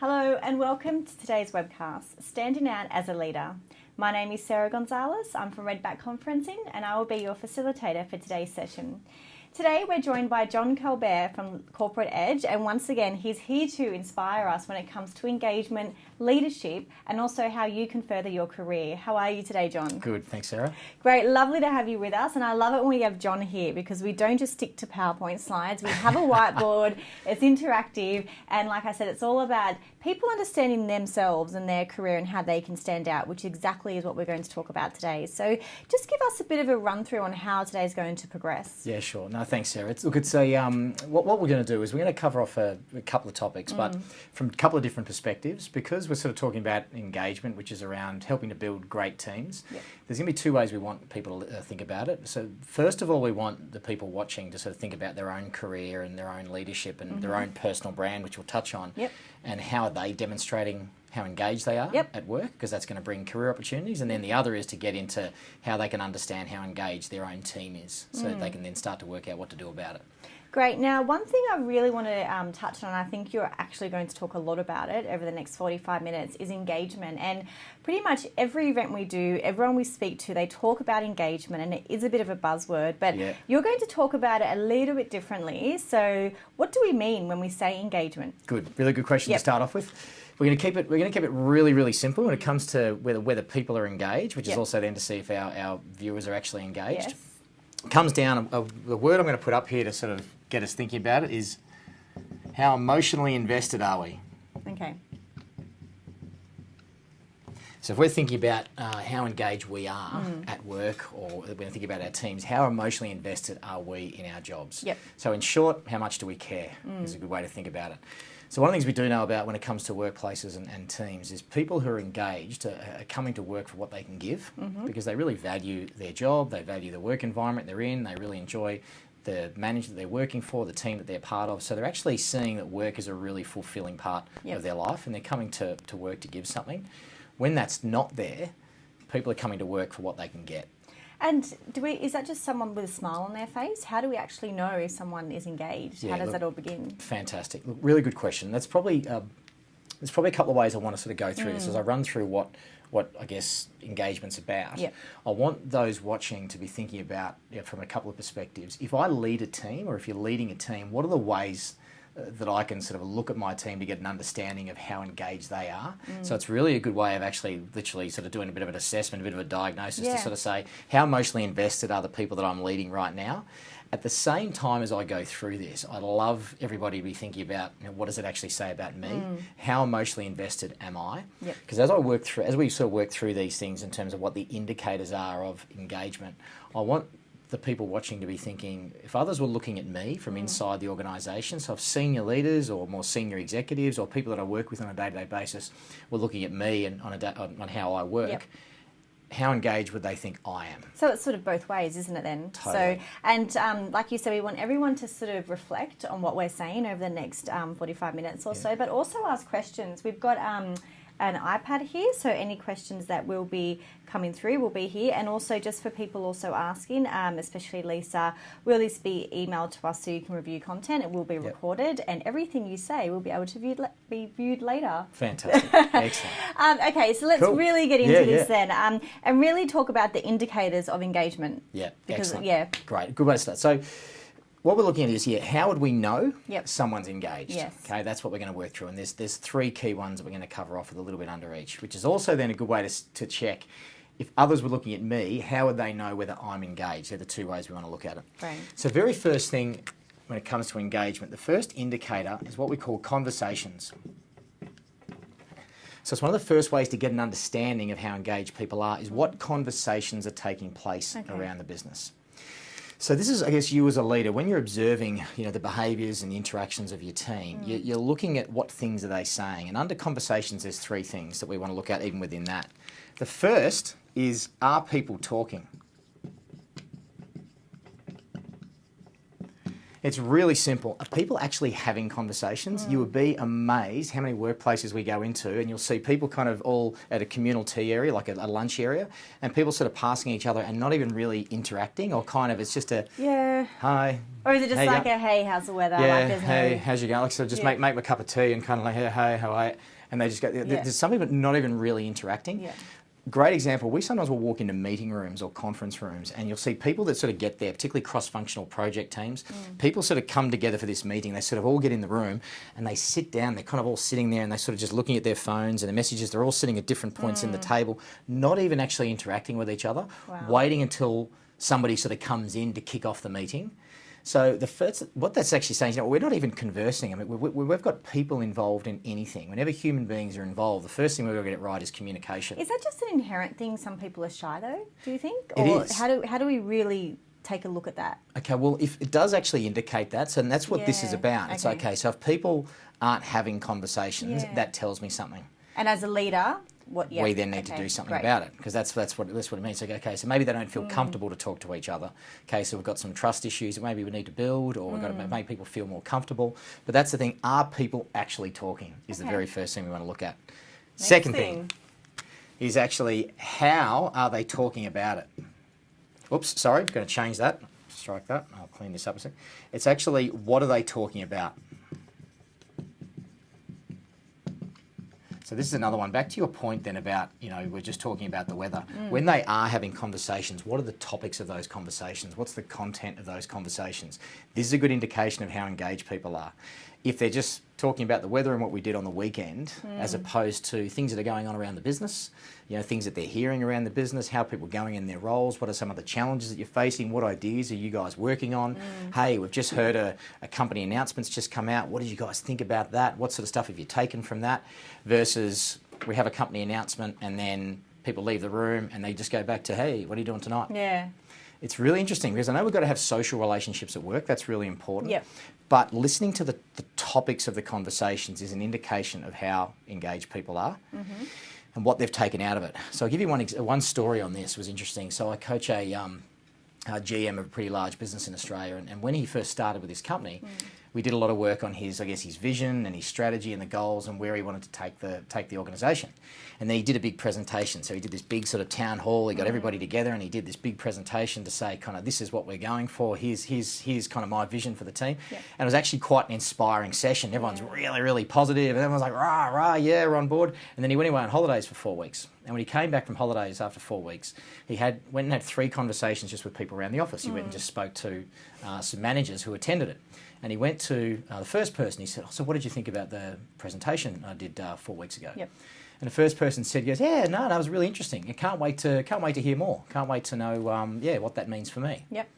Hello and welcome to today's webcast, Standing Out as a Leader. My name is Sarah Gonzalez. I'm from Redback Conferencing and I will be your facilitator for today's session. Today we're joined by John Colbert from Corporate Edge, and once again, he's here to inspire us when it comes to engagement, leadership, and also how you can further your career. How are you today, John? Good, thanks, Sarah. Great, lovely to have you with us, and I love it when we have John here because we don't just stick to PowerPoint slides. We have a whiteboard, it's interactive, and like I said, it's all about people understanding themselves and their career and how they can stand out, which exactly is what we're going to talk about today. So, just give us a bit of a run through on how today is going to progress. Yeah, sure. No, thanks, Sarah. It's, look, it's a um, what, what we're going to do is we're going to cover off a, a couple of topics, mm. but from a couple of different perspectives, because we're sort of talking about engagement, which is around helping to build great teams. Yep. There's going to be two ways we want people to uh, think about it. So, first of all, we want the people watching to sort of think about their own career and their own leadership and mm-hmm. their own personal brand, which we'll touch on, yep. and how are they demonstrating how engaged they are yep. at work because that's going to bring career opportunities and then the other is to get into how they can understand how engaged their own team is so mm. they can then start to work out what to do about it Great. Now, one thing I really want to um, touch on, I think you're actually going to talk a lot about it over the next 45 minutes, is engagement. And pretty much every event we do, everyone we speak to, they talk about engagement, and it is a bit of a buzzword, but yeah. you're going to talk about it a little bit differently. So, what do we mean when we say engagement? Good. Really good question yep. to start off with. We're going to keep it. We're going to keep it really, really simple when it comes to whether whether people are engaged, which yep. is also then to see if our, our viewers are actually engaged. Yes. Comes down. Uh, the word I'm going to put up here to sort of get us thinking about it is how emotionally invested are we? Okay. So if we're thinking about uh, how engaged we are mm. at work or when we're thinking about our teams, how emotionally invested are we in our jobs? Yep. So in short, how much do we care mm. is a good way to think about it. So one of the things we do know about when it comes to workplaces and, and teams is people who are engaged are, are, coming to work for what they can give mm-hmm. because they really value their job, they value the work environment they're in, they really enjoy the manager that they're working for, the team that they're part of. So they're actually seeing that work is a really fulfilling part yep. of their life and they're coming to, to work to give something. When that's not there, people are coming to work for what they can get. And do we? Is that just someone with a smile on their face? How do we actually know if someone is engaged? Yeah, How does look, that all begin? Fantastic. Look, really good question. That's probably uh, there's probably a couple of ways I want to sort of go through mm. this as I run through what what I guess engagement's about. Yep. I want those watching to be thinking about you know, from a couple of perspectives. If I lead a team, or if you're leading a team, what are the ways that I can sort of look at my team to get an understanding of how engaged they are. Mm. So it's really a good way of actually literally sort of doing a bit of an assessment, a bit of a diagnosis yeah. to sort of say how emotionally invested are the people that I'm leading right now. At the same time as I go through this, I love everybody to be thinking about you know, what does it actually say about me? Mm. How emotionally invested am I? Because yep. as I work through, as we sort of work through these things in terms of what the indicators are of engagement, I want the people watching to be thinking if others were looking at me from mm. inside the organisation, so if senior leaders or more senior executives or people that I work with on a day to day basis were looking at me and on, a da- on how I work. Yep how engaged would they think I am? So it's sort of both ways, isn't it? Then. Totally. So and um, like you said, we want everyone to sort of reflect on what we're saying over the next um, forty-five minutes or yeah. so, but also ask questions. We've got. Um, an iPad here, so any questions that will be coming through will be here. And also, just for people also asking, um, especially Lisa, will this be emailed to us so you can review content? It will be yep. recorded, and everything you say will be able to view, be viewed later. Fantastic, excellent. um, okay, so let's cool. really get into yeah, this yeah. then, um, and really talk about the indicators of engagement. Yeah, because excellent. yeah, great, good way to start. So what we're looking at is here, how would we know yep. someone's engaged? Yes. Okay, that's what we're going to work through. And there's, there's three key ones that we're going to cover off with a little bit under each, which is also then a good way to, to check if others were looking at me, how would they know whether I'm engaged? They're the two ways we want to look at it. Right. So, very first thing when it comes to engagement, the first indicator is what we call conversations. So it's one of the first ways to get an understanding of how engaged people are is what conversations are taking place okay. around the business. So this is, I guess, you as a leader, when you're observing, you know, the behaviours and the interactions of your team, mm. you're looking at what things are they saying. And under conversations, there's three things that we want to look at even within that. The first is, are people talking? It's really simple. Are people actually having conversations? You would be amazed how many workplaces we go into, and you'll see people kind of all at a communal tea area, like a, a lunch area, and people sort of passing each other and not even really interacting, or kind of it's just a Yeah. hi. Or is it just like a hey, how's the weather? yeah, like hey, no. how's you going? Like, so just Yeah. make make a cup of tea and kind of like, hey, hey, how are you? And they just go. Yeah. There's some people not even really interacting. Yeah. Great example. We sometimes will walk into meeting rooms or conference rooms, and you'll see people that sort of get there, particularly cross-functional project teams. Mm. People sort of come together for this meeting. They sort of all get in the room and they sit down. They're kind of all sitting there and they're sort of just looking at their phones and the messages. They're all sitting at different points in the table, not even actually interacting with each other, Mm. Wow. waiting until somebody sort of comes in to kick off the meeting. So the first, what that's actually saying is, you know, we're not even conversing. I mean, we, we, we've got people involved in anything. Whenever human beings are involved, the first thing we've got to get it right is communication. Is that just an inherent thing? Some people are shy though. Do you think? It or is. how do how do we really take a look at that? Okay, well, if it does actually indicate that, so and that's what this is Yeah, about. It's okay. okay. So if people aren't having conversations, Yeah. that tells me something. And as a leader, what? Yeah, we then need to do something great. about it because that's that's what that's what it means. Like, okay, so maybe they don't Mm. feel comfortable to talk to each other. Okay, so we've got some trust issues that maybe we need to build, or we've got to Mm. make people feel more comfortable. But that's the thing: are people actually talking? Is the very first thing we want to look at. Next Second thing is actually how are they talking about it? Oops, sorry, going to change that. Strike that. I'll clean this up a sec. It's actually what are they talking about? So this is another one. Back to your point then about, you know, we're just talking about the weather. Mm. When they are having conversations, what are the topics of those conversations? What's the content of those conversations? This is a good indication of how engaged people are. If they're just talking about the weather and what we did on the weekend, hmm. as opposed to things that are going on around the business, you know, things that they're hearing around the business, how people are going in their roles, what are some of the challenges that you're facing, what ideas are you guys working on? Hmm. Hey, we've just heard a, a company announcement's just come out. What did you guys think about that? What sort of stuff have you taken from that? Versus we have a company announcement and then people leave the room and they just go back to, hey, what are you doing tonight? Yeah. It's really interesting because I know we've got to have social relationships at work. That's really important. Yep. But listening to the, the topics of the conversations is an indication of how engaged people are Mm-hmm. and what they've taken out of it. So I'll give you one, ex- one story on this was interesting. So I coach a, um, a GM of a pretty large business in Australia, and, and when he first started with his company, we did a lot of work on his, I guess, his vision and his strategy and the goals and where he wanted to take the take the organisation. And then he did a big presentation. So he did this big sort of town hall. He got everybody together and he did this big presentation to say, kind of, this is what we're going for. Here's here's here's kind of my vision for the team. Yeah. And it was actually quite an inspiring session. Everyone's really really positive, and everyone's like, rah rah, yeah, we're on board. And then he went away on holidays for four weeks. And when he came back from holidays after four weeks, he had went and had three conversations just with people around the office. He went and just spoke to uh, some managers who attended it. And he went to uh, the first person. He said, oh, "So, what did you think about the presentation I did uh, four weeks ago?" Yep. And the first person said, "He "Goes, yeah, no, that was really interesting. I can't wait to can't wait to hear more. Can't wait to know, um, yeah, what that means for me." Yep.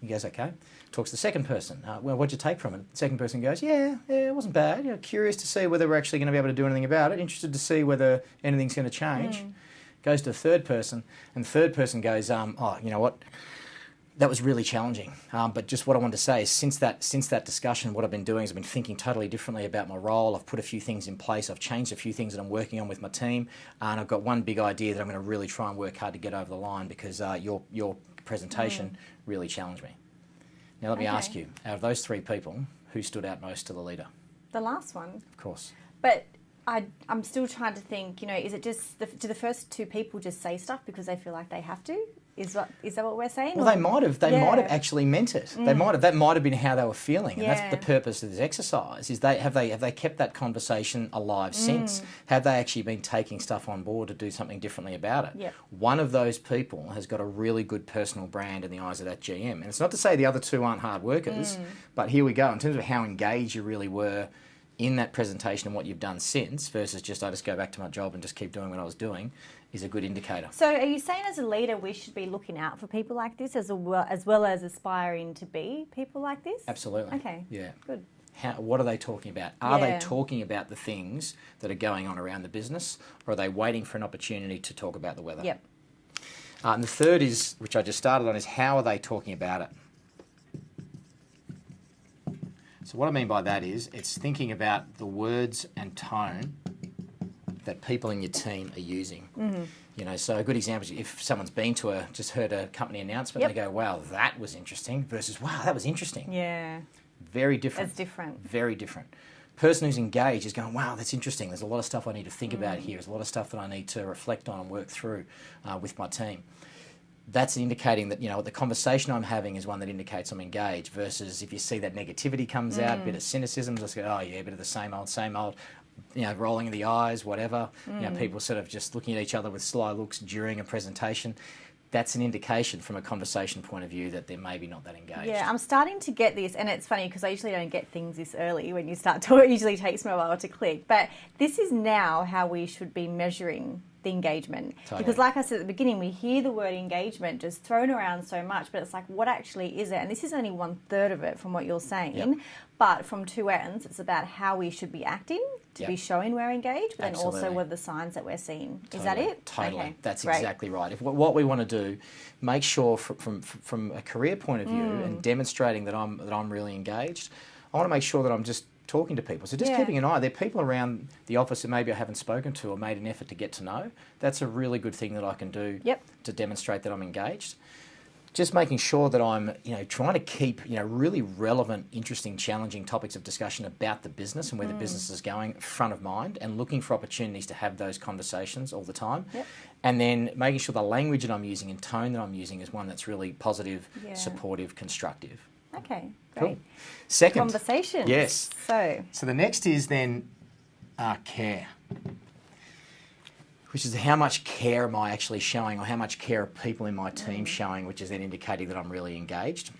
He goes, okay. Talks to the second person. Uh, well, what'd you take from it? The second person goes, yeah, yeah, it wasn't bad. You know, curious to see whether we're actually going to be able to do anything about it. Interested to see whether anything's going to change. Goes to the third person, and the third person goes, um, oh, you know what? That was really challenging. Um, but just what I wanted to say is, since that since that discussion, what I've been doing is I've been thinking totally differently about my role. I've put a few things in place. I've changed a few things that I'm working on with my team, and I've got one big idea that I'm going to really try and work hard to get over the line because uh, your your presentation really challenged me. Now let me Okay. ask you: out of those three people, who stood out most to the leader? The last one. Of course. But I, I'm still trying to think. You know, is it just the, do the first two people just say stuff because they feel like they have to? Is that is that what we're saying? Well, Or- they might have. They might have Mm. actually meant it. They might have. That might have been how they were feeling, and Yeah. that's the purpose of this exercise. Is they have they have they kept that conversation alive Mm. since? Have they actually been taking stuff on board to do something differently about it? Yep. One of those people has got a really good personal brand in the eyes of that GM, and it's not to say the other two aren't hard workers, Mm. but here we go in terms of how engaged you really were. In that presentation and what you've done since, versus just I just go back to my job and just keep doing what I was doing, is a good indicator. So, are you saying as a leader we should be looking out for people like this as well as, well as aspiring to be people like this? Absolutely. Okay. Yeah. Good. How, what are they talking about? Are Yeah. they talking about the things that are going on around the business, or are they waiting for an opportunity to talk about the weather? Yep. Uh, and the third is, which I just started on, is how are they talking about it? So what I mean by that is, it's thinking about the words and tone that people in your team are using. Mm-hmm. You know, so a good example is if someone's been to a just heard a company announcement, Yep. they go, "Wow, that was interesting," versus "Wow, that was interesting." Yeah. very different. It's different. Very different. Person who's engaged is going, wow, that's interesting. There's a lot of stuff I need to think about here. There's a lot of stuff that I need to reflect on and work through uh, with my team. That's indicating that you know the conversation I'm having is one that indicates I'm engaged. Versus if you see that negativity comes out, a bit of cynicism, just go, oh yeah, a bit of the same old, same old you know, rolling the eyes, whatever. You know, mm. people sort of just looking at each other with sly looks during a presentation. That's an indication from a conversation point of view that they're maybe not that engaged. Yeah, I'm starting to get this, and it's funny because I usually don't get things this early when you start to. It usually takes me a while to click, but this is now how we should be measuring the engagement. Totally. Because, like I said at the beginning, we hear the word engagement just thrown around so much, but it's like, what actually is it? And this is only one third of it from what you're saying. Yep. But from two ends, it's about how we should be acting to be showing we're engaged, but then also Absolutely. what are the signs that we're seeing. Is that it? Totally. Okay, That's great. exactly right. If what what we want to do, make sure from from, from a career point of view Mm. and demonstrating that I'm that I'm really engaged, I want to make sure that I'm just talking to people. So just Yeah. keeping an eye. There are people around the office that maybe I haven't spoken to or made an effort to get to know. That's a really good thing that I can do Yep. to demonstrate that I'm engaged. Just making sure that I'm, you know, trying to keep, you know, really relevant, interesting, challenging topics of discussion about the business and where Mm. the business is going front of mind and looking for opportunities to have those conversations all the time. Yep. And then making sure the language that I'm using and tone that I'm using is one that's really positive, Yeah. supportive, constructive. Okay, Cool. great. Second, Conversation. Yes. So, so the next is then uh, care, which is how much care am I actually showing, or how much care are people in my team showing, which is then indicating that I'm really engaged.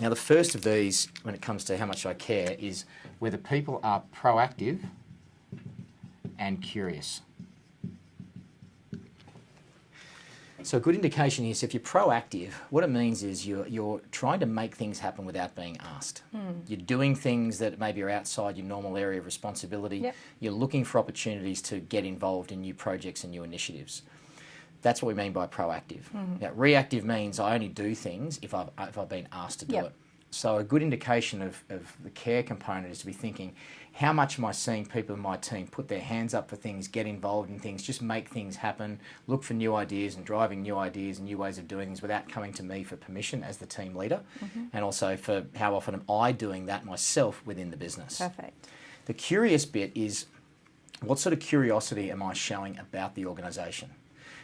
Now, the first of these, when it comes to how much I care, is whether people are proactive and curious. So a good indication is if you're proactive, what it means is you're, you're trying to make things happen without being asked. Hmm. You're doing things that maybe are outside your normal area of responsibility. Yep. You're looking for opportunities to get involved in new projects and new initiatives. That's what we mean by proactive. Hmm. Now, reactive means I only do things if I've, if I've been asked to do Yep. it. So a good indication of, of the care component is to be thinking, how much am I seeing people in my team put their hands up for things, get involved in things, just make things happen, look for new ideas and driving new ideas and new ways of doing things without coming to me for permission as the team leader, mm-hmm. and also for how often am I doing that myself within the business. perfect. The curious bit is what sort of curiosity am I showing about the organisation?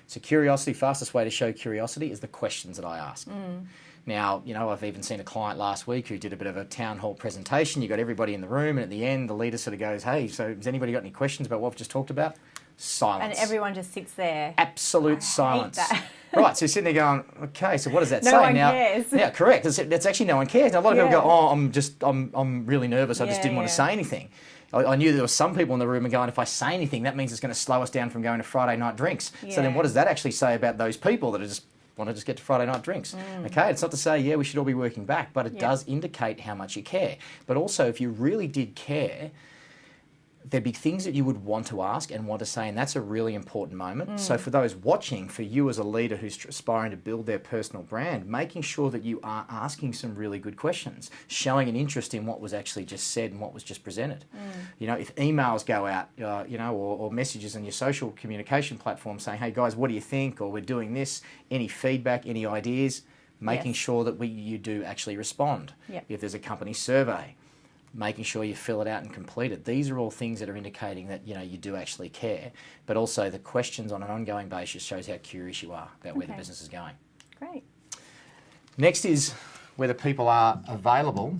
So, curiosity, fastest way to show curiosity is the questions that I ask. Mm. Now, you know, I've even seen a client last week who did a bit of a town hall presentation. You got everybody in the room, and at the end, the leader sort of goes, Hey, so has anybody got any questions about what we've just talked about? Silence. And everyone just sits there. Absolute silence. that. right, so you're sitting there going, okay, so what does that No say one now? cares. Yeah, correct. That's, that's actually no one cares. Now, a lot of Yeah. people go, oh, I'm just, I'm, I'm really nervous. I just didn't want to say anything. I, I knew there were some people in the room and going, if I say anything, that means it's going to slow us down from going to Friday night drinks. So then, what does that actually say about those people that are just want to just get to Friday night drinks? Okay, it's not to say yeah we should all be working back, but it Mm. Yeah. does indicate how much you care. But also, if you really did care, there'd be things that you would want to ask and want to say, and that's a really important moment. Mm. So, for those watching, for you as a leader who's aspiring to build their personal brand, making sure that you are asking some really good questions, showing an interest in what was actually just said and what was just presented. Mm. You know, if emails go out, uh, you know, or, or messages on your social communication platform saying, hey guys, what do you think? Or we're doing this, any feedback, any ideas, making Yes. sure that we, you do actually respond. Yep. If there's a company survey, making sure you fill it out and complete it. These are all things that are indicating that you know you do actually care. But also the questions on an ongoing basis shows how curious you are about where the business is going. Great. Next is whether people are available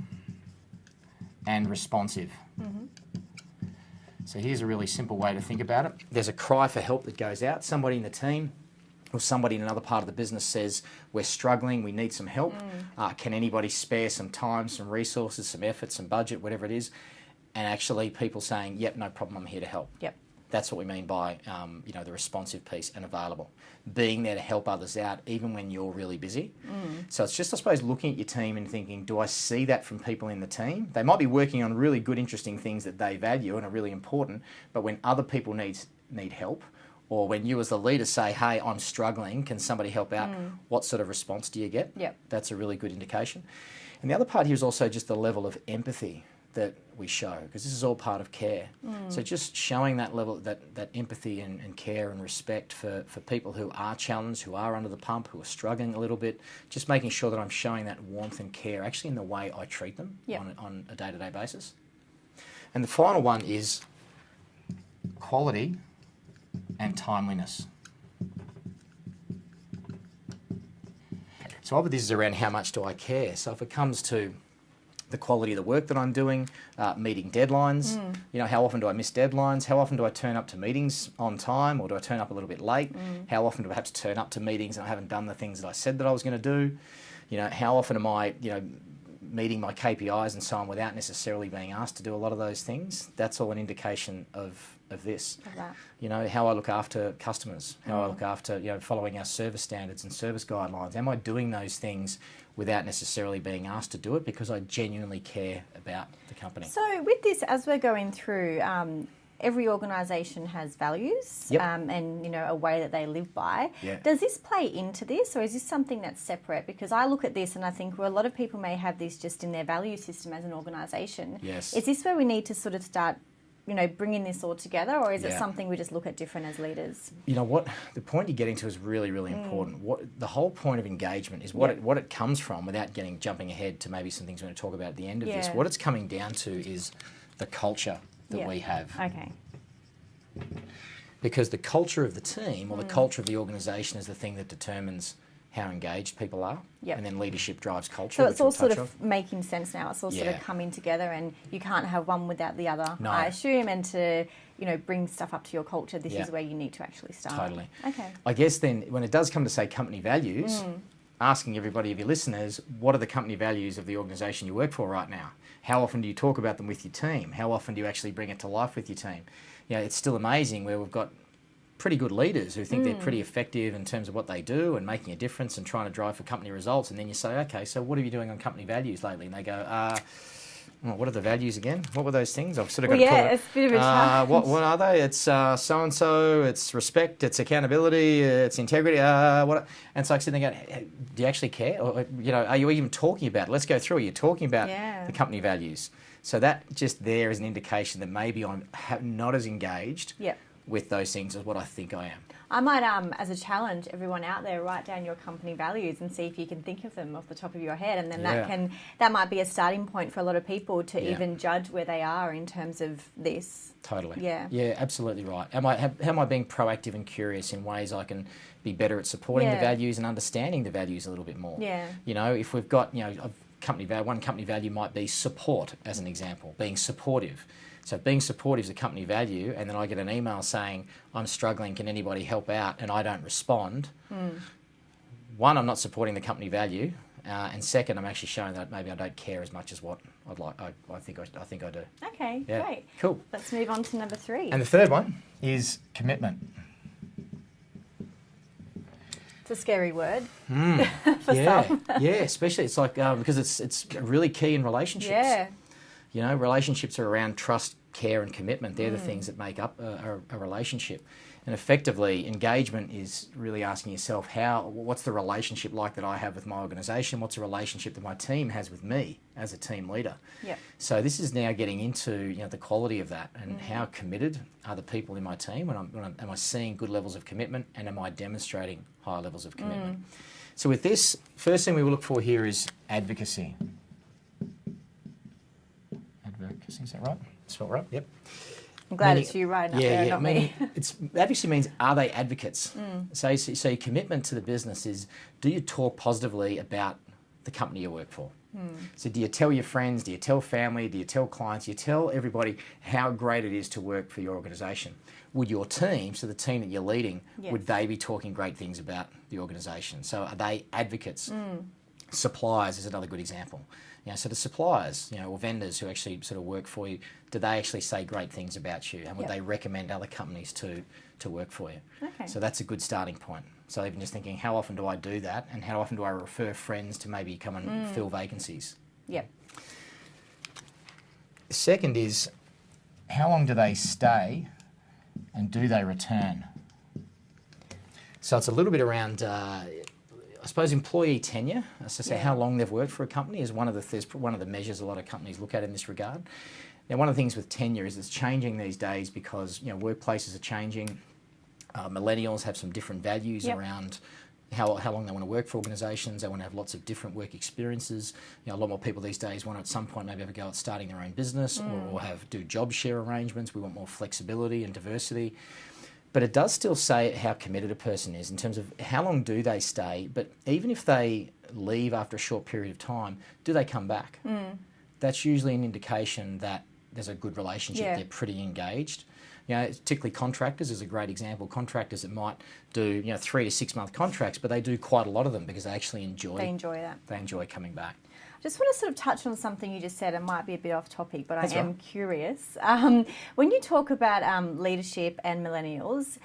and responsive. Mm-hmm. So here's a really simple way to think about it. There's a cry for help that goes out. Somebody in the team or somebody in another part of the business says, We're struggling, we need some help. Uh, can anybody spare some time, some resources, some effort, some budget, whatever it is? And actually, people saying, Yep, no problem, I'm here to help. Yep. That's what we mean by um, you know the responsive piece and available, being there to help others out even when you're really busy. So it's just I suppose looking at your team and thinking, do I see that from people in the team? They might be working on really good, interesting things that they value and are really important, but when other people need need help, or when you as the leader say, "Hey, I'm struggling, can somebody help out?" Mm. What sort of response do you get? Yep. That's a really good indication. And the other part here is also just the level of empathy that we show because this is all part of care. Mm. So just showing that level, that, that empathy and, and care and respect for, for people who are challenged, who are under the pump, who are struggling a little bit, just making sure that I'm showing that warmth and care actually in the way I treat them Yep. on, on a day to day basis. And the final one is quality and timeliness. So obviously this is around how much do I care. So if it comes to the quality of the work that I'm doing, uh, meeting deadlines, you know, how often do I miss deadlines? How often do I turn up to meetings on time or do I turn up a little bit late? How often do I perhaps turn up to meetings and I haven't done the things that I said that I was going to do? You know, how often am I, you know, meeting my KPIs and so on without necessarily being asked to do a lot of those things? That's all an indication of, of this you know how I look after customers, how I look after you know following our service standards and service guidelines. Am I doing those things without necessarily being asked to do it because I genuinely care about the company? So, with this, as we're going through, um, every organisation has values Yep. um, and you know a way that they live by. Yeah. Does this play into this, or is this something that's separate? Because I look at this and I think well, a lot of people may have this just in their value system as an organisation. Yes. Is this where we need to sort of start? You know, bringing this all together, or is it something we just look at different as leaders? you know what the point you're getting to is really really important what the whole point of engagement is what Mm. Yeah. it what it comes from without getting jumping ahead to maybe some things we're going to talk about at the end of this what it's coming down to is the culture that Yeah. we have Okay. because the culture of the team Mm. or the culture of the organization is the thing that determines how engaged people are Yep. and then leadership drives culture So it's all we'll sort of on. making sense now. It's all sort of coming together, and you can't have one without the other. No. I assume, and to you know bring stuff up to your culture, this Yeah. is where you need to actually start. Totally. Okay. I guess then when it does come to say company values, Mm. Asking everybody of your listeners, what are the company values of the organisation you work for right now? How often do you talk about them with your team? How often do you actually bring it to life with your team? You know, it's still amazing where we've got pretty good leaders who think they're Mm. pretty effective in terms of what they do and making a difference and trying to drive for company results. And then you say, okay, so what are you doing on company values lately? And they go, uh, what are the values again? What were those things? I've sort of Well, got to pull yeah, it. it's a bit of a Uh, challenge. what, what are they? It's so and so. It's respect. It's accountability. It's integrity. Uh, what? And so I sitting there going, "Hey, do you actually care? Or you know, are you even talking about? It? Let's go through. Are you talking about Yeah. the company values? So that just there is an indication that maybe I'm not as engaged Yep. with those things as what I think I am. I might, um, as a challenge, everyone out there, write down your company values and see if you can think of them off the top of your head, and then Yeah. that can that might be a starting point for a lot of people to Yeah. even judge where they are in terms of this. Totally. Yeah. Yeah, absolutely right. Am I have, how am I being proactive and curious in ways I can be better at supporting the values and understanding the values a little bit more? Yeah. You know, if we've got you know a company value, one company value might be support as an example, being supportive. So being supportive is a company value, and then I get an email saying I'm struggling, can anybody help out, and I don't respond. Hmm. One, I'm not supporting the company value. Uh, and second, I'm actually showing that maybe I don't care as much as what I'd like. I, I think I, I think I do. Okay, Yeah. great. Cool. Let's move on to number three. And the third one is commitment. it's a scary word. for yeah, some. yeah. Especially it's like uh, because it's it's really key in relationships. Yeah. You know, relationships are around trust, care, and commitment. They're the Mm. things that make up a, a, a relationship. And effectively, engagement is really asking yourself how what's the relationship like that I have with my organisation? What's the relationship that my team has with me as a team leader? Yep. So this is now getting into you know the quality of that Mm. and how committed are the people in my team when I'm, when I'm am I seeing good levels of commitment and am I demonstrating high levels of commitment? So with this, first thing we will look for here is advocacy. Is that right? Spelled right? Yep. I'm glad Meaning- it's you writing up there, not meaning me. it's advocacy means are they advocates? Mm. So, so, so your commitment to the business is do you talk positively about the company you work for? Mm. So do you tell your friends? Do you tell family? Do you tell clients? Do you tell everybody how great it is to work for your organisation? Would your team, so the team that you're leading, Yes. would they be talking great things about the organisation? So are they advocates? Mm. Suppliers is another good example. You know, so the suppliers, you know, or vendors who actually sort of work for you, do they actually say great things about you, and would Yep. they recommend other companies to to work for you? Okay. So that's a good starting point. So even just thinking, how often do I do that, and how often do I refer friends to maybe come and Mm. fill vacancies? Yep. Second is, how long do they stay, and do they return? So it's a little bit around. Uh, I suppose employee tenure, as I say, Yeah. how long they've worked for a company is one of the one of the measures a lot of companies look at in this regard. Now, one of the things with tenure is it's changing these days because you know workplaces are changing. Uh, millennials have some different values Yep. around how, how long they want to work for organisations. They want to have lots of different work experiences. You know, a lot more people these days want to at some point maybe have a go at starting their own business or, or have do job share arrangements. We want more flexibility and diversity. But it does still say how committed a person is in terms of how long do they stay. But even if they leave after a short period of time, do they come back? Mm. That's usually an indication that there's a good relationship. Yeah. They're pretty engaged. You know, particularly contractors is a great example. Contractors that might do you know three to six month contracts, but they do quite a lot of them because they actually enjoy They enjoy that. they enjoy coming back. Just want to sort of touch on something you just said. It might be a bit off topic, but That's I am right. curious. Um, when you talk about um, leadership and millennials,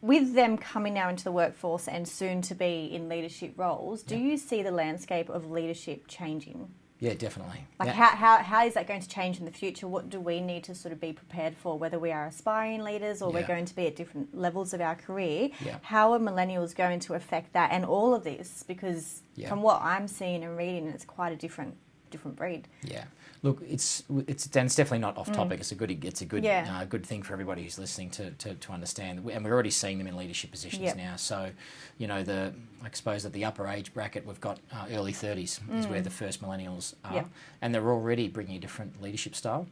with them coming now into the workforce and soon to be in leadership roles, do you see the landscape of leadership changing? Yeah, definitely. Like, Yeah. how, how, how is that going to change in the future? What do we need to sort of be prepared for, whether we are aspiring leaders or we're going to be at different levels of our career? Yeah. How are millennials going to affect that and all of this? Because Yeah. from what I'm seeing and reading, it's quite a different different breed. Yeah. Look, it's it's it's definitely not off topic. It's a good it's a good Mm. Yeah. uh, good thing for everybody who's listening to, to, to understand. And we're already seeing them in leadership positions Yep. now. So, you know, the I suppose at the upper age bracket we've got uh, early thirties is where the first millennials are, Mm. Yep. and they're already bringing a different leadership style.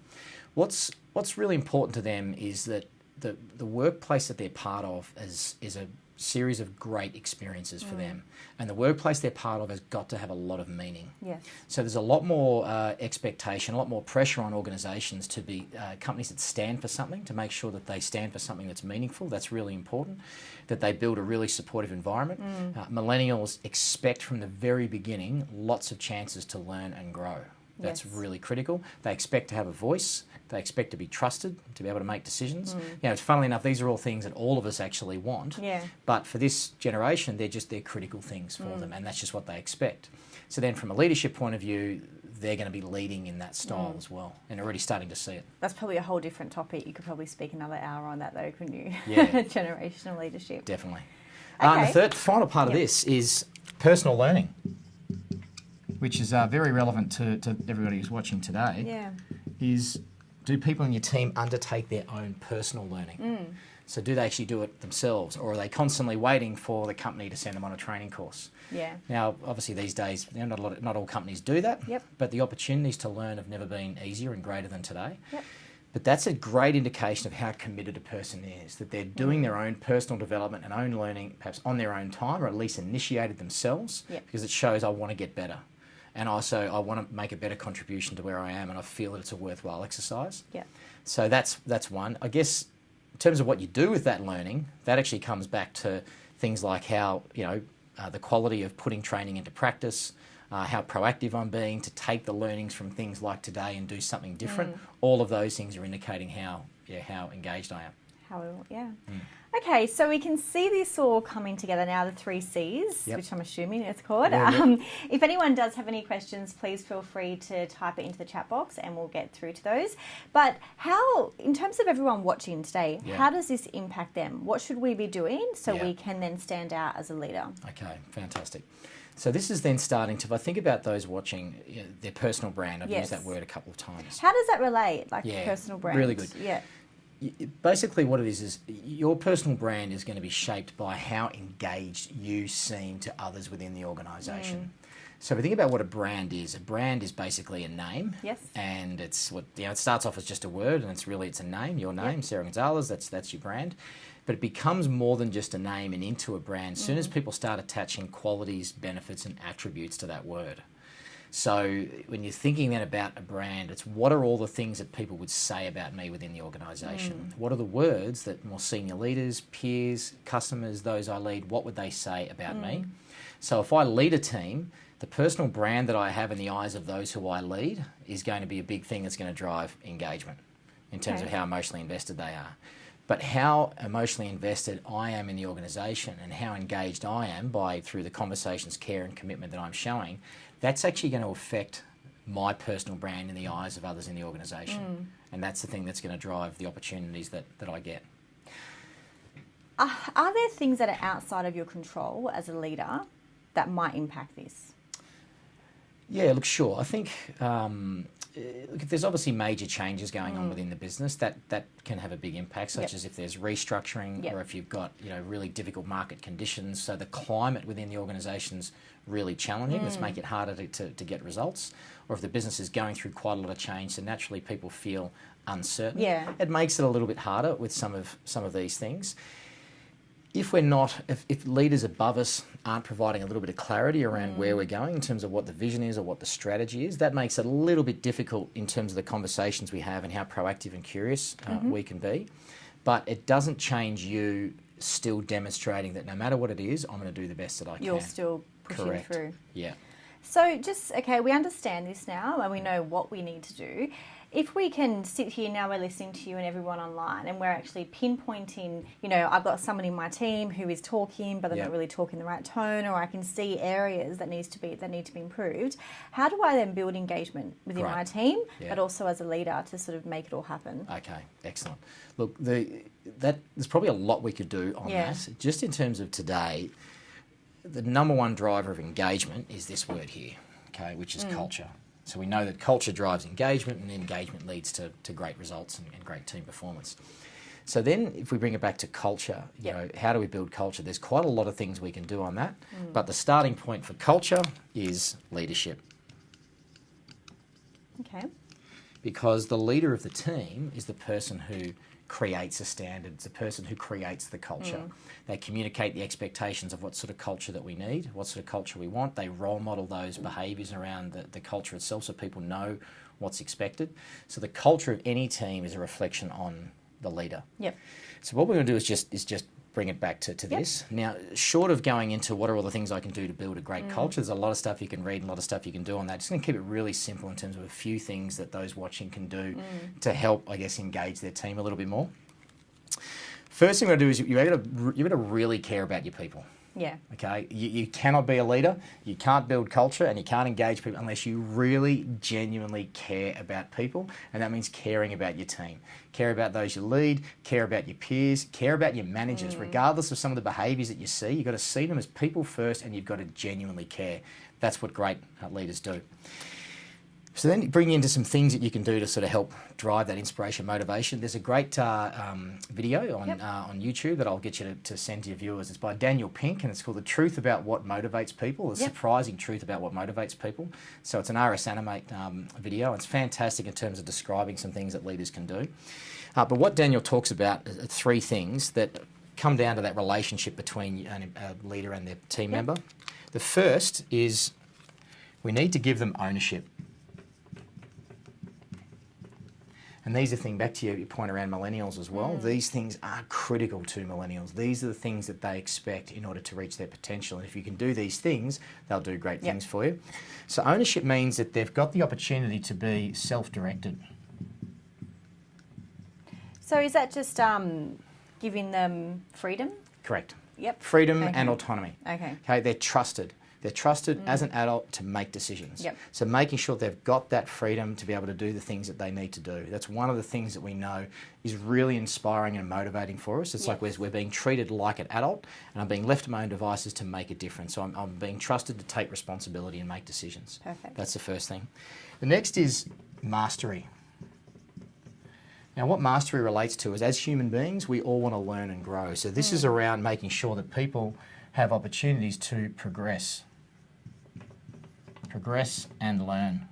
What's what's really important to them is that the the workplace that they're part of is is a series of great experiences Mm. for them, and the workplace they're part of has got to have a lot of meaning. Yes. So there's a lot more uh, expectation, a lot more pressure on organisations to be uh, companies that stand for something, to make sure that they stand for something that's meaningful. That's really important. That they build a really supportive environment. Uh, millennials expect from the very beginning lots of chances to learn and grow. That's Yes. really critical. They expect to have a voice. They expect to be trusted, to be able to make decisions. Mm. You know, funnily enough, these are all things that all of us actually want. Yeah. But for this generation, they're just they're critical things for Mm. them, and that's just what they expect. So then, from a leadership point of view, they're going to be leading in that style Mm. as well, and already starting to see it. That's probably a whole different topic. You could probably speak another hour on that, though, couldn't you? Yeah. Generational leadership. Definitely. Uh, and the third, final part Yep. of this is personal learning, which is uh, very relevant to, to everybody who's watching today. Yeah. is do people in your team undertake their own personal learning? Mm. So do they actually do it themselves, or are they constantly waiting for the company to send them on a training course? Yeah. Now, obviously, these days, you know, not a lot, not all companies do that. Yep. But the opportunities to learn have never been easier and greater than today. Yep. But that's a great indication of how committed a person is, that they're doing their own personal development and own learning, perhaps on their own time, or at least initiated themselves, Yep. because it shows I want to get better. And also, I want to make a better contribution to where I am, and I feel that it's a worthwhile exercise. Yeah. So that's that's one. I guess in terms of what you do with that learning, that actually comes back to things like how you know uh, the quality of putting training into practice, uh, how proactive I'm being to take the learnings from things like today and do something different. Mm. All of those things are indicating how yeah how engaged I am. How we, yeah. Mm. Okay, so we can see this all coming together now, the three C's, Yep. which I'm assuming it's called. Yeah, yeah. Um, if anyone does have any questions, please feel free to type it into the chat box and we'll get through to those. But how, in terms of everyone watching today, Yeah. how does this impact them? What should we be doing so we can then stand out as a leader? Okay, fantastic. So this is then starting to. If I think about those watching you know, their personal brand, I've Yes. used that word a couple of times. How does that relate, like Yeah, personal brand? really good. Yeah. Basically what it is is your personal brand is going to be shaped by how engaged you seem to others within the organization. Mm. So if we think about what a brand is a brand is basically a name. Yes. and it's what you know it starts off as just a word and it's really it's a name your name sarah gonzalez that's that's your brand. But it becomes more than just a name and into a brand. As soon as mm. people start attaching qualities benefits and attributes to that word so when you're thinking then about a brand, it's what are all the things that people would say about me within the organisation? Mm. What are the words that more senior leaders, peers, customers, those I lead, what would they say about me? Mm. So if I lead a team, the personal brand that I have in the eyes of those who I lead is going to be a big thing that's going to drive engagement in terms of how emotionally invested they are. But how emotionally invested I am in the organisation and how engaged I am by through the conversations, care, and commitment that I'm showing, that's actually going to affect my personal brand in the eyes of others in the organisation. And that's the thing that's going to drive the opportunities that, that I get. Uh, are there things that are outside of your control as a leader that might impact this? Yeah, look, sure. I think um, uh, look, if there's obviously major changes going Mm. on within the business, that that can have a big impact. Such Yep. as if there's restructuring, Yep. or if you've got you know really difficult market conditions. So the climate within the organisation's really challenging. Let's Mm. make it harder to, to, to get results. Or if the business is going through quite a lot of change, so naturally people feel uncertain. Yeah. It makes it a little bit harder with some of some of these things if we're not, if, if leaders above us aren't providing a little bit of clarity around where mm. we're going in terms of what the vision is or what the strategy is, that makes it a little bit difficult in terms of the conversations we have and how proactive and curious uh, mm-hmm. we can be. But it doesn't change you still demonstrating that no matter what it is, I'm going to do the best that I can. You're still pushing Correct. through. Yeah. So, just okay, we understand this now and we mm. know what we need to do. If we can sit here now, we're listening to you and everyone online, and we're actually pinpointing, you know, I've got someone in my team who is talking, but they're Yeah. not really talking the right tone, or I can see areas that needs to be that need to be improved. How do I then build engagement within Great. my team, Yeah. but also as a leader to sort of make it all happen? Okay, excellent. Look, the that there's probably a lot we could do on Yeah. that. Just in terms of today, the number one driver of engagement is this word here, okay, which Mm. is culture. So we know that culture drives engagement, and engagement leads to, to great results and, and great team performance. So then, if we bring it back to culture, you Yep. know, how do we build culture? There's quite a lot of things we can do on that, Mm. but the starting point for culture is leadership. Okay. because the leader of the team is the person who creates a standard, it's the person who creates the culture. Mm. They communicate the expectations of what sort of culture that we need, what sort of culture we want. They role model those behaviours around the, the culture itself so people know what's expected. So the culture of any team is a reflection on the leader. Yep. So what we're going to do is just is just bring it back to, to Yep. this. Now, short of going into what are all the things I can do to build a great mm. culture, there's a lot of stuff you can read and a lot of stuff you can do on that. Just going to keep it really simple in terms of a few things that those watching can do mm. to help, I guess, engage their team a little bit more. First thing we're going to do is you've got to, you've got to really care about your people. Yeah. Okay, you, you cannot be a leader, you can't build culture, and you can't engage people unless you really genuinely care about people, and that means caring about your team. Care about those you lead, care about your peers, care about your managers, regardless of some of the behaviours that you see. You've got to see them as people first, and you've got to genuinely care. That's what great uh, leaders do. So then bring into some things that you can do to sort of help drive that inspiration, motivation. There's a great uh, um, video on Yep. uh, on YouTube that I'll get you to, to send to your viewers. It's by Daniel Pink and it's called "The Truth About What Motivates People." The Yep. surprising truth about what motivates people. So it's an RSA Animate um, video. It's fantastic in terms of describing some things that leaders can do. Uh, but what Daniel talks about are three things that come down to that relationship between an- a leader and their team Yep. member. The first is we need to give them ownership. And these are things, back to your your point around millennials as well, these things are critical to millennials. These are the things that they expect in order to reach their potential. And if you can do these things, they'll do great Yep. things for you. So, ownership means that they've got the opportunity to be self directed. So is that just um, giving them freedom? Correct. Yep. Freedom Okay. and autonomy. Okay. Okay, they're trusted. They're trusted mm. as an adult to make decisions. Yep. So making sure they've got that freedom to be able to do the things that they need to do. That's one of the things that we know is really inspiring and motivating for us. It's like we're, we're being treated like an adult and I'm being left to my own devices to make a difference. So I'm, I'm being trusted to take responsibility and make decisions. Perfect. That's the first thing. The next is mastery. Now, what mastery relates to is as human beings, we all want to learn and grow. So, this is mm. around making sure that people have opportunities to progress. Progress and learn.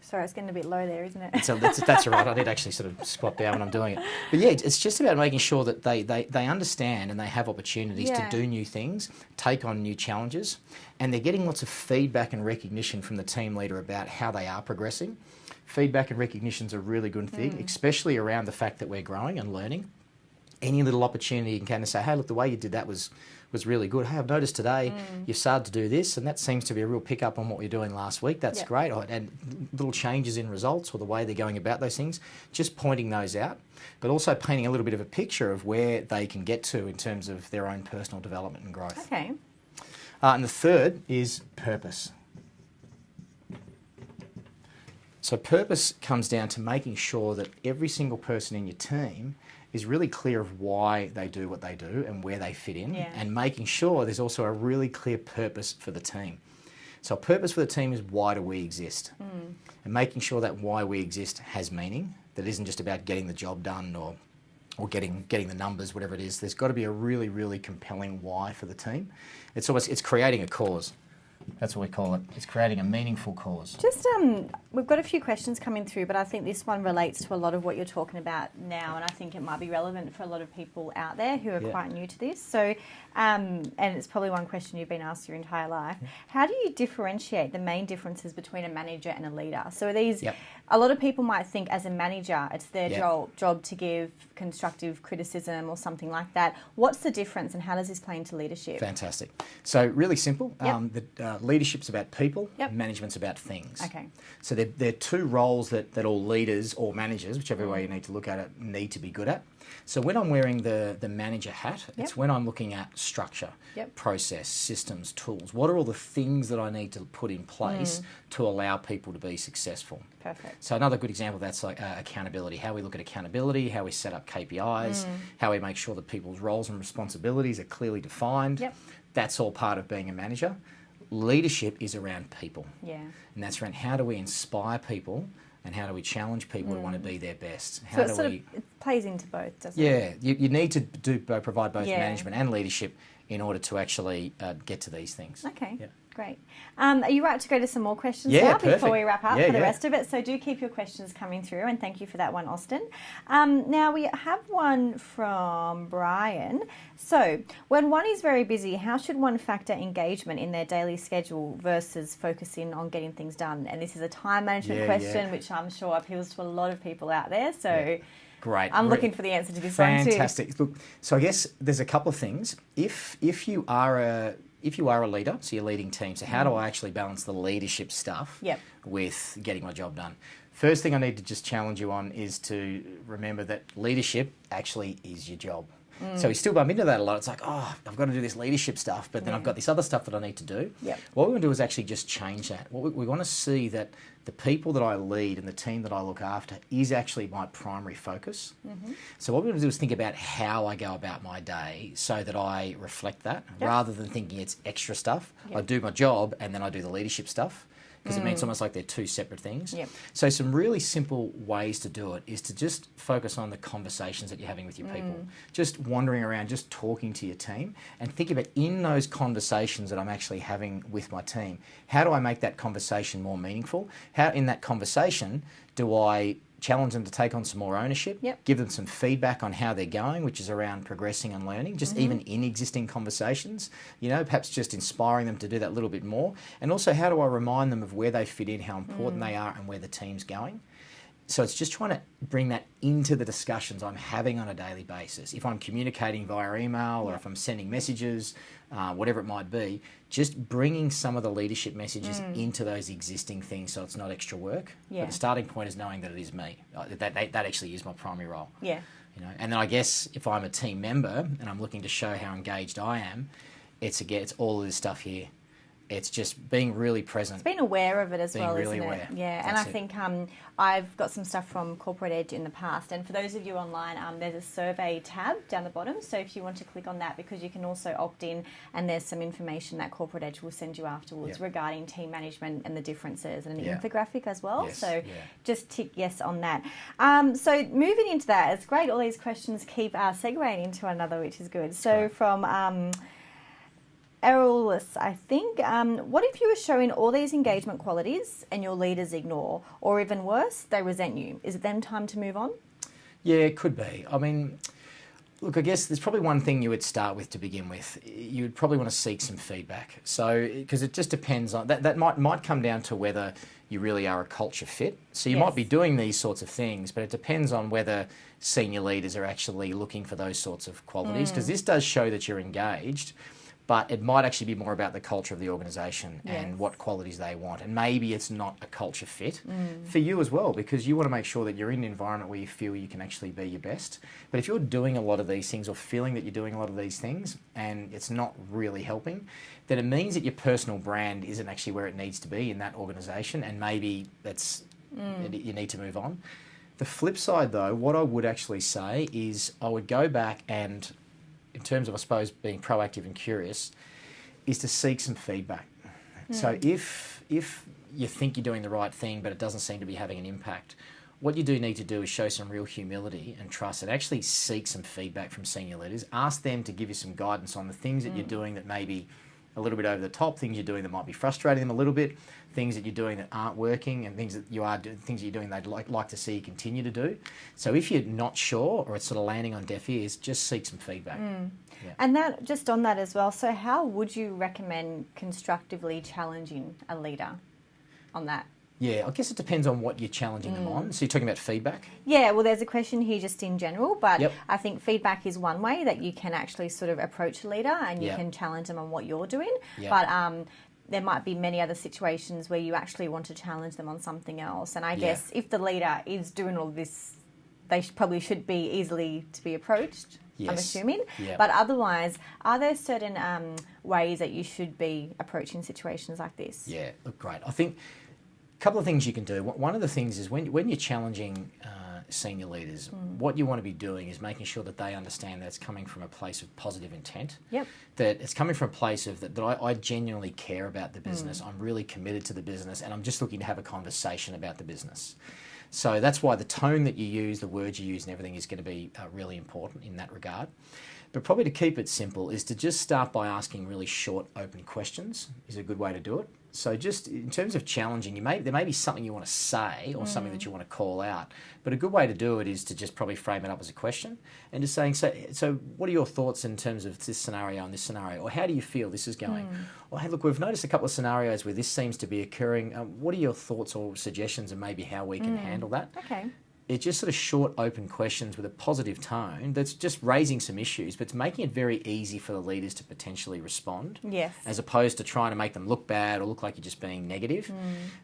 Sorry, it's getting a bit low there, isn't it? So that's, that's all right. I need to actually sort of squat down when I'm doing it. But yeah, it's- it's just about making sure that they, they, they understand and they have opportunities Yeah. to do new things, take on new challenges, and they're getting lots of feedback and recognition from the team leader about how they are progressing. Feedback and recognition is a really good thing, Mm. especially around the fact that we're growing and learning. Any little opportunity you can kind of say, hey, look, the way you did that was was really good. Hey, I've noticed today Mm. you've started to do this, and that seems to be a real pickup on what you're doing last week. That's Yep. great. And little changes in results or the way they're going about those things, just pointing those out, but also painting a little bit of a picture of where they can get to in terms of their own personal development and growth. Okay. Uh, and the third is purpose. So purpose comes down to making sure that every single person in your team is really clear of why they do what they do and where they fit in, Yeah. and making sure there's also a really clear purpose for the team. So, a purpose for the team is why do we exist? Mm. And making sure that why we exist has meaning, that isn't just about getting the job done or, or getting, getting the numbers, whatever it is. There's got to be a really, really compelling why for the team. It's almost, it's creating a cause. That's what we call it. It's creating a meaningful cause. Just um, we've got a few questions coming through, but I think this one relates to a lot of what you're talking about now, and I think it might be relevant for a lot of people out there who are Yeah. quite new to this. So, um, and it's probably one question you've been asked your entire life. How do you differentiate the main differences between a manager and a leader? So, are these Yep. a lot of people might think as a manager, it's their Yeah. job job to give constructive criticism or something like that. What's the difference, and how does this play into leadership? Fantastic. So, really simple. Yep. Um, the, uh, leadership's about people, Yep. management's about things. Okay. So, they're, they're two roles that, that all leaders or managers, whichever way you need to look at it, need to be good at. So, when I'm wearing the, the manager hat, it's when I'm looking at structure, Yep. process, systems, tools. What are all the things that I need to put in place to allow people to be successful? Perfect. So another good example of that's like uh, accountability. How we look at accountability, how we set up KPIs, Mm. how we make sure that people's roles and responsibilities are clearly defined. Yep. That's all part of being a manager. Leadership is around people, Yeah. and that's around how do we inspire people and how do we challenge people to want to be their best. How Mm. So it do sort we? of it plays into both, doesn't it? yeah, you, you need to do bo- provide both Yeah. management and leadership in order to actually uh, get to these things. Okay. Yeah. Great. Um, are you right to go to some more questions Yeah, now perfect. before we wrap up Yeah, for the yeah. rest of it? So do keep your questions coming through, and thank you for that one, Austin. Um, now we have one from Brian. So when one is very busy, how should one factor engagement in their daily schedule versus focusing on getting things done? And this is a time management question, which I'm sure appeals to a lot of people out there. So. Great. I'm looking for the answer to this one too. Fantastic. Look, so I guess there's a couple of things. If if you are a if you are a leader, so you're leading teams, so how do I actually balance the leadership stuff Mm. Yep. with getting my job done? First thing I need to just challenge you on is to remember that leadership actually is your job. Mm. So we still bump into that a lot. It's like, oh, I've got to do this leadership stuff, but then I've got this other stuff that I need to do. Yep. What we want to do is actually just change that. What we, we want to see that the people that I lead and the team that I look after is actually my primary focus. Mm-hmm. So what we want to do is think about how I go about my day so that I reflect that Yep. rather than thinking it's extra stuff. I do my job and then I do the leadership stuff because it means almost like they're two separate things. Mm. Yep. So some really simple ways to do it is to just focus on the conversations that you're having with your people. Mm. Just wandering around, just talking to your team and think about in those conversations that I'm actually having with my team, how do I make that conversation more meaningful? How in that conversation do I challenge them to take on some more ownership, Yep. give them some feedback on how they're going, which is around progressing and learning, just Mm-hmm. even in existing conversations, you know, perhaps just inspiring them to do that little bit more. And also, how do I remind them of where they fit in, how important Mm. they are, and where the team's going? So it's just trying to bring that into the discussions I'm having on a daily basis. If I'm communicating via email or if I'm sending messages, uh, whatever it might be, just bringing some of the leadership messages into those existing things so it's not extra work. Yeah. But the starting point is knowing that it is me. Uh, That, that, that actually is my primary role. Yeah. You know, and then I guess if I'm a team member and I'm looking to show how engaged I am, it's again it's all of this stuff here. It's just being really present. It's being aware of it as Being well, really isn't aware. it? Yeah, and I it. think um, I've got some stuff from Corporate Edge in the past. And for those of you online, um, there's a survey tab down the bottom. So if you want to click on that, because you can also opt in, and there's some information that Corporate Edge will send you afterwards regarding team management and the differences, and an Yeah. infographic as well. Yes, So yeah. just tick yes on that. Um, so moving into that, it's great. All these questions keep uh, segueing into another, which is good. So Right. from Errolus, I think. Um, what if you were showing all these engagement qualities and your leaders ignore, or even worse, they resent you? Is it then time to move on? Yeah, it could be. I mean, look, I guess there's probably one thing you would start with to begin with. You would probably want to seek some feedback. So, because it just depends on that. That might might come down to whether you really are a culture fit. So you Yes. might be doing these sorts of things, but it depends on whether senior leaders are actually looking for those sorts of qualities. Mm. Because this does show that you're engaged. But it might actually be more about the culture of the organisation Yes. and what qualities they want. And maybe it's not a culture fit Mm. for you as well, because you want to make sure that you're in an environment where you feel you can actually be your best. But if you're doing a lot of these things or feeling that you're doing a lot of these things and it's not really helping, then it means that your personal brand isn't actually where it needs to be in that organisation. And maybe that's and you need to move on. The flip side, though, what I would actually say is I would go back and, in terms of, I suppose, being proactive and curious, is to seek some feedback. So hmm. if if you think you're doing the right thing, but it doesn't seem to be having an impact, what you do need to do is show some real humility and trust and actually seek some feedback from senior leaders. Ask them to give you some guidance on the things that you're hmm. doing that may be a little bit over the top, things you're doing that might be frustrating them a little bit, things that you're doing that aren't working, and things that you are doing, things that you're doing they'd like, like to see you continue to do. So if you're not sure or it's sort of landing on deaf ears, just seek some feedback. Mm. And that just on that as well. So, how would you recommend constructively challenging a leader on that? Yeah, I guess it depends on what you're challenging them on. So you're talking about feedback. Yeah, well, there's a question here just in general, but Yep. I think feedback is one way that you can actually sort of approach a leader and you Yep. can challenge them on what you're doing. Yep. But um, there might be many other situations where you actually want to challenge them on something else. And I guess if the leader is doing all this, they sh- probably should be easily to be approached. I'm assuming. Yep. But otherwise, are there certain um, ways that you should be approaching situations like this? Yeah, look great. I think a couple of things you can do. One of the things is when when you're challenging uh, senior leaders, what you want to be doing is making sure that they understand that it's coming from a place of positive intent. Yep. That it's coming from a place of that, that I, I genuinely care about the business. I'm really committed to the business, and I'm just looking to have a conversation about the business. So that's why the tone that you use, the words you use, and everything is going to be uh, really important in that regard. But probably to keep it simple is to just start by asking really short, open questions. Is a good way to do it. So just in terms of challenging, you may there may be something you want to say or something that mm. you want to call out, but a good way to do it is to just probably frame it up as a question and just saying, so, so what are your thoughts in terms of this scenario and this scenario, or how do you feel this is going? Hmm. Or hey, look, we've noticed a couple of scenarios where this seems to be occurring. Um, what are your thoughts or suggestions, and maybe how we can hmm. handle that? Okay. It's just sort of short, open questions with a positive tone that's just raising some issues, but it's making it very easy for the leaders to potentially respond. Yes. As opposed to trying to make them look bad or look like you're just being negative. Hmm.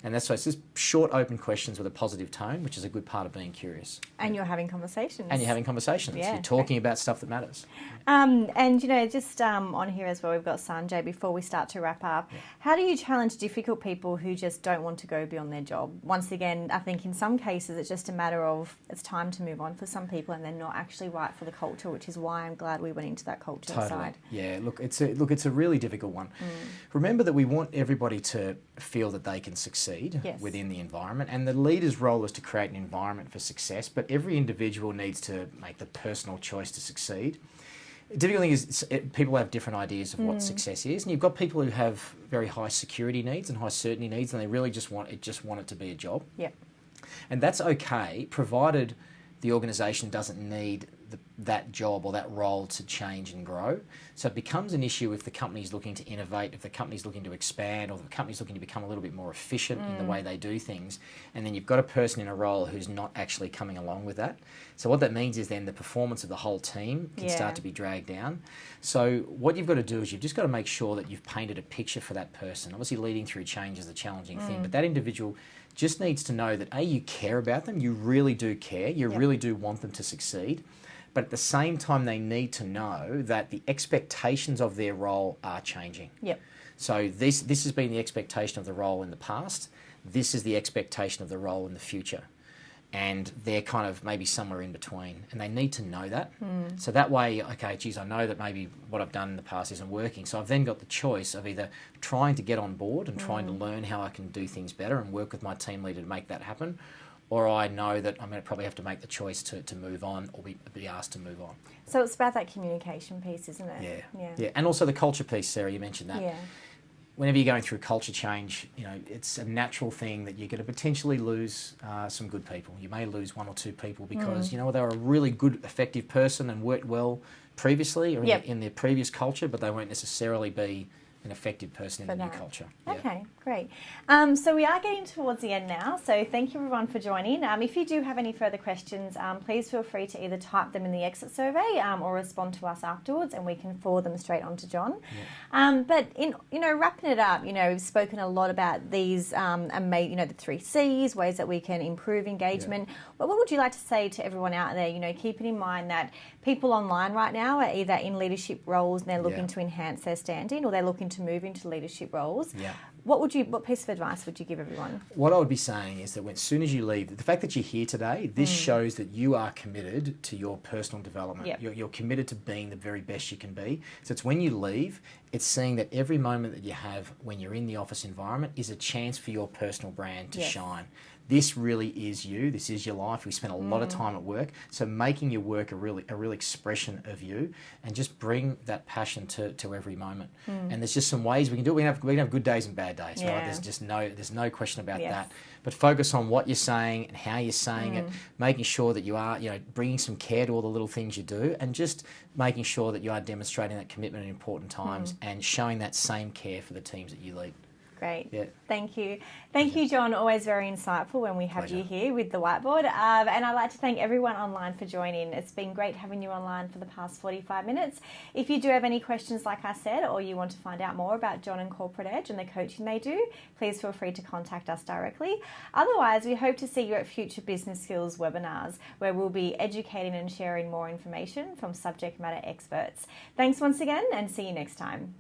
And that's why it's just short, open questions with a positive tone, which is a good part of being curious. and you're having conversations. And you're having conversations. Yeah, you're talking about stuff that matters. Um, and you know, just um, on here as well, we've got Sanjay. Before we start to wrap up, how do you challenge difficult people who just don't want to go beyond their job? Once again, I think in some cases it's just a matter of it's time to move on for some people, and they're not actually right for the culture, which is why I'm glad we went into that culture Totally. side. Yeah. Look, it's a look. It's a really difficult one. Mm. Remember that we want everybody to feel that they can succeed Yes. within the environment, and the leader's role is to create an environment for success. But every individual needs to make the personal choice to succeed. The difficult thing is it, people have different ideas of Mm. what success is, and you've got people who have very high security needs and high certainty needs, and they really just want it just want it to be a job. Yep. And that's okay, provided the organisation doesn't need the, that job or that role to change and grow. So it becomes an issue if the company is looking to innovate, if the company is looking to expand, or the company is looking to become a little bit more efficient in the mm. way they do things. And then you've got a person in a role who's not actually coming along with that. So what that means is then the performance of the whole team can Yeah. start to be dragged down. So what you've got to do is you've just got to make sure that you've painted a picture for that person. Obviously, leading through change is a challenging thing, mm. but that individual just needs to know that a you care about them, you really do care, you Yep. really do want them to succeed. But at the same time, they need to know that the expectations of their role are changing. Yep. So this this has been the expectation of the role in the past. This is the expectation of the role in the future, and they're kind of maybe somewhere in between, and they need to know that. So that way, okay, geez, I know that maybe what I've done in the past isn't working. So I've then got the choice of either trying to get on board and trying to mm. learn how I can do things better and work with my team leader to make that happen. Or I know that I'm going to probably have to make the choice to, to move on or be, be asked to move on. So it's about that communication piece, isn't it? Yeah. Yeah. Yeah. And also the culture piece, Sarah, you mentioned that. Yeah. Whenever you're going through culture change, you know, it's a natural thing that you're going to potentially lose uh, some good people. You may lose one or two people because, you know, they were a really good, effective person and worked well previously or in, Yep. their, in their previous culture, but they won't necessarily be an effective person in the new that. culture. Yeah. Okay, great. Um, so we are getting towards the end now. So thank you everyone for joining. Um, if you do have any further questions, um, please feel free to either type them in the exit survey um, or respond to us afterwards, and we can forward them straight on to John. Um, but in you know wrapping it up, you know we've spoken a lot about these um, and made you know the three C's, ways that we can improve engagement. But what would you like to say to everyone out there? You know, keeping in mind that people online right now are either in leadership roles and they're looking Yeah. to enhance their standing, or they're looking to move into leadership roles. Yeah. What would you? What piece of advice would you give everyone? What I would be saying is that when, as soon as you leave, the fact that you're here today, this hmm. shows that you are committed to your personal development. Yep. You're, you're committed to being the very best you can be. So it's when you leave, it's seeing that every moment that you have when you're in the office environment is a chance for your personal brand to Yes. shine. This really is you. This is your life. We spend a lot of mm. time at work, so making your work a really a real expression of you, and just bring that passion to, to every moment. Mm. And there's just some ways we can do it. We can have we can have good days and bad days, right? There's just no there's no question about Yes. that. But focus on what you're saying and how you're saying it, mm. making sure that you are, you know, bringing some care to all the little things you do, and just making sure that you are demonstrating that commitment in important times and showing that same care for the teams that you lead. Great. Yeah. Thank you. Thank you, John. Always very insightful when we have you here with the whiteboard. Um, and I'd like to thank everyone online for joining. It's been great having you online for the past 45 minutes. If you do have any questions, like I said, or you want to find out more about John and Corporate Edge and the coaching they do, please feel free to contact us directly. Otherwise, we hope to see you at future business skills webinars where we'll be educating and sharing more information from subject matter experts. Thanks once again and see you next time.